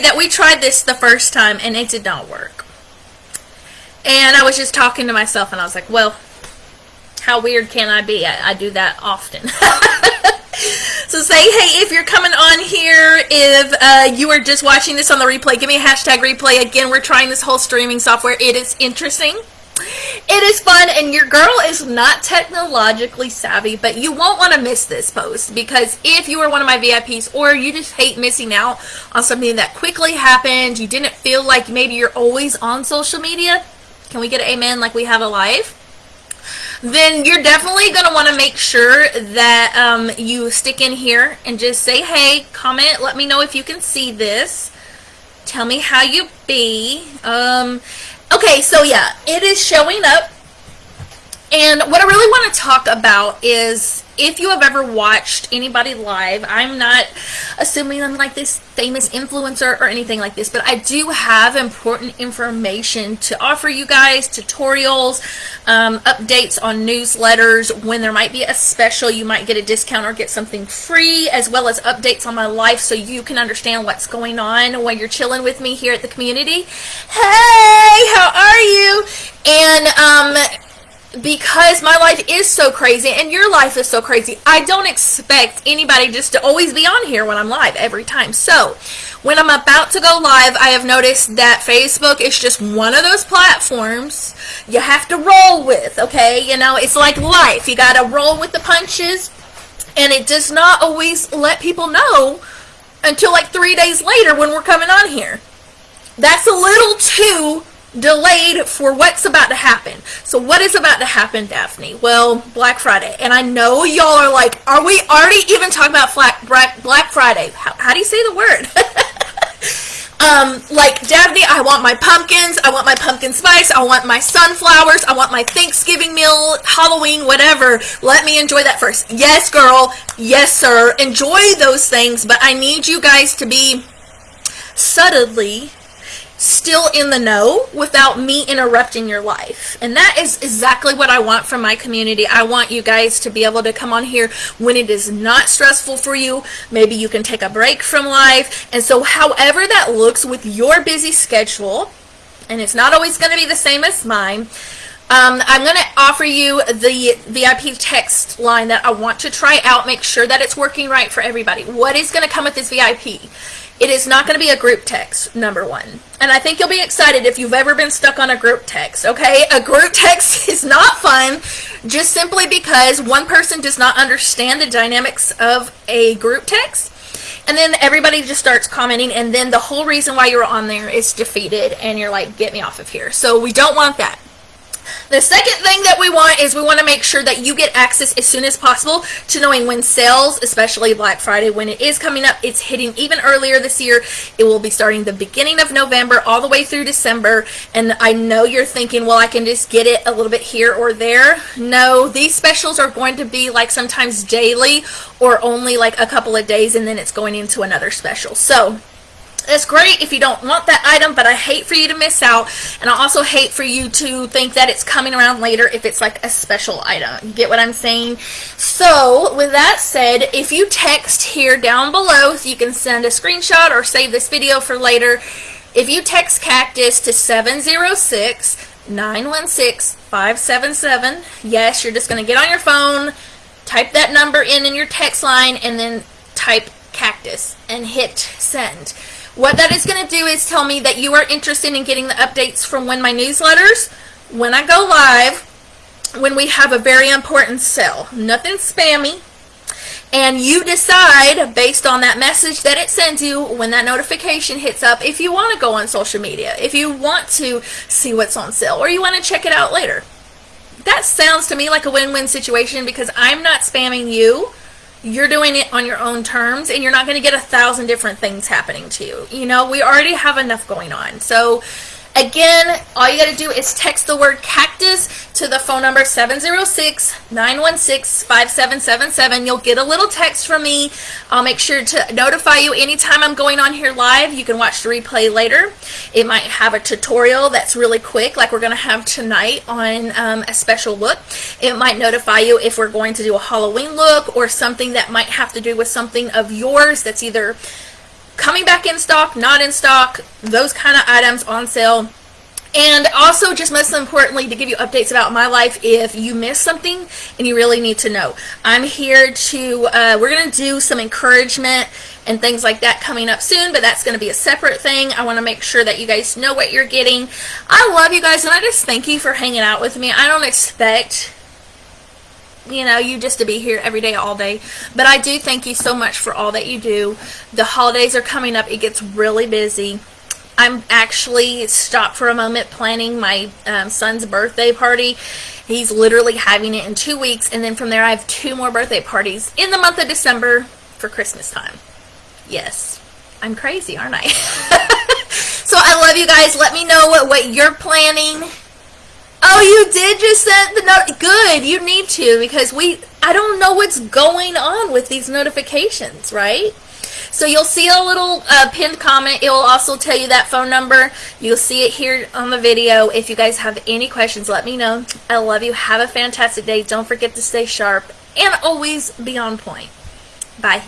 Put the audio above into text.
that we tried this the first time and it did not work. And I was just talking to myself and I was like, well, how weird can I be? I, I do that often. so say hey if you're coming on here, if uh, you are just watching this on the replay, give me a hashtag replay. Again, we're trying this whole streaming software. It is interesting. It is fun, and your girl is not technologically savvy, but you won't want to miss this post because if you are one of my VIPs or you just hate missing out on something that quickly happened, you didn't feel like maybe you're always on social media, can we get an amen like we have a live? Then you're definitely going to want to make sure that um, you stick in here and just say, hey, comment, let me know if you can see this. Tell me how you be. Um, Okay, so yeah, it is showing up. And what I really want to talk about is if you have ever watched anybody live, I'm not assuming I'm like this famous influencer or anything like this, but I do have important information to offer you guys, tutorials, um, updates on newsletters. When there might be a special, you might get a discount or get something free, as well as updates on my life so you can understand what's going on when you're chilling with me here at the community. Hey, how are you? And, um, because my life is so crazy and your life is so crazy, I don't expect anybody just to always be on here when I'm live every time. So, when I'm about to go live, I have noticed that Facebook is just one of those platforms you have to roll with, okay? You know, it's like life. You got to roll with the punches, and it does not always let people know until like three days later when we're coming on here. That's a little too delayed for what's about to happen. So what is about to happen, Daphne? Well, Black Friday. And I know y'all are like, are we already even talking about Black Friday? How, how do you say the word? um, like, Daphne, I want my pumpkins, I want my pumpkin spice, I want my sunflowers, I want my Thanksgiving meal, Halloween, whatever. Let me enjoy that first. Yes, girl. Yes, sir. Enjoy those things, but I need you guys to be subtly still in the know without me interrupting your life. And that is exactly what I want from my community. I want you guys to be able to come on here when it is not stressful for you. Maybe you can take a break from life. And so however that looks with your busy schedule, and it's not always going to be the same as mine, um, I'm going to offer you the VIP text line that I want to try out. Make sure that it's working right for everybody. What is going to come with this VIP? It is not going to be a group text, number one. And I think you'll be excited if you've ever been stuck on a group text, okay? A group text is not fun just simply because one person does not understand the dynamics of a group text. And then everybody just starts commenting, and then the whole reason why you're on there is defeated, and you're like, get me off of here. So we don't want that. The second thing that we want is we want to make sure that you get access as soon as possible to knowing when sales, especially Black Friday, when it is coming up. It's hitting even earlier this year. It will be starting the beginning of November all the way through December. And I know you're thinking, well, I can just get it a little bit here or there. No, these specials are going to be like sometimes daily or only like a couple of days and then it's going into another special. So it's great if you don't want that item, but I hate for you to miss out. And I also hate for you to think that it's coming around later if it's like a special item. You get what I'm saying? So, with that said, if you text here down below, so you can send a screenshot or save this video for later. If you text Cactus to 706 916 577, yes, you're just going to get on your phone, type that number in in your text line, and then type Cactus and hit send. What that is going to do is tell me that you are interested in getting the updates from when my newsletters, when I go live, when we have a very important sale. Nothing spammy. And you decide, based on that message that it sends you, when that notification hits up, if you want to go on social media, if you want to see what's on sale, or you want to check it out later. That sounds to me like a win-win situation because I'm not spamming you you're doing it on your own terms and you're not going to get a thousand different things happening to you. You know, we already have enough going on. So Again, all you got to do is text the word cactus to the phone number 706-916-5777. You'll get a little text from me. I'll make sure to notify you anytime I'm going on here live. You can watch the replay later. It might have a tutorial that's really quick like we're going to have tonight on um, a special look. It might notify you if we're going to do a Halloween look or something that might have to do with something of yours that's either coming back in stock, not in stock, those kind of items on sale. And also, just most importantly, to give you updates about my life if you miss something and you really need to know. I'm here to, uh, we're going to do some encouragement and things like that coming up soon, but that's going to be a separate thing. I want to make sure that you guys know what you're getting. I love you guys, and I just thank you for hanging out with me. I don't expect you know, you just to be here every day, all day. But I do thank you so much for all that you do. The holidays are coming up. It gets really busy. I'm actually stopped for a moment planning my um, son's birthday party. He's literally having it in two weeks. And then from there, I have two more birthday parties in the month of December for Christmas time. Yes, I'm crazy, aren't I? so I love you guys. Let me know what, what you're planning. Oh, you did just send the note. Good, you need to because we, I don't know what's going on with these notifications, right? So you'll see a little uh, pinned comment. It will also tell you that phone number. You'll see it here on the video. If you guys have any questions, let me know. I love you. Have a fantastic day. Don't forget to stay sharp and always be on point. Bye.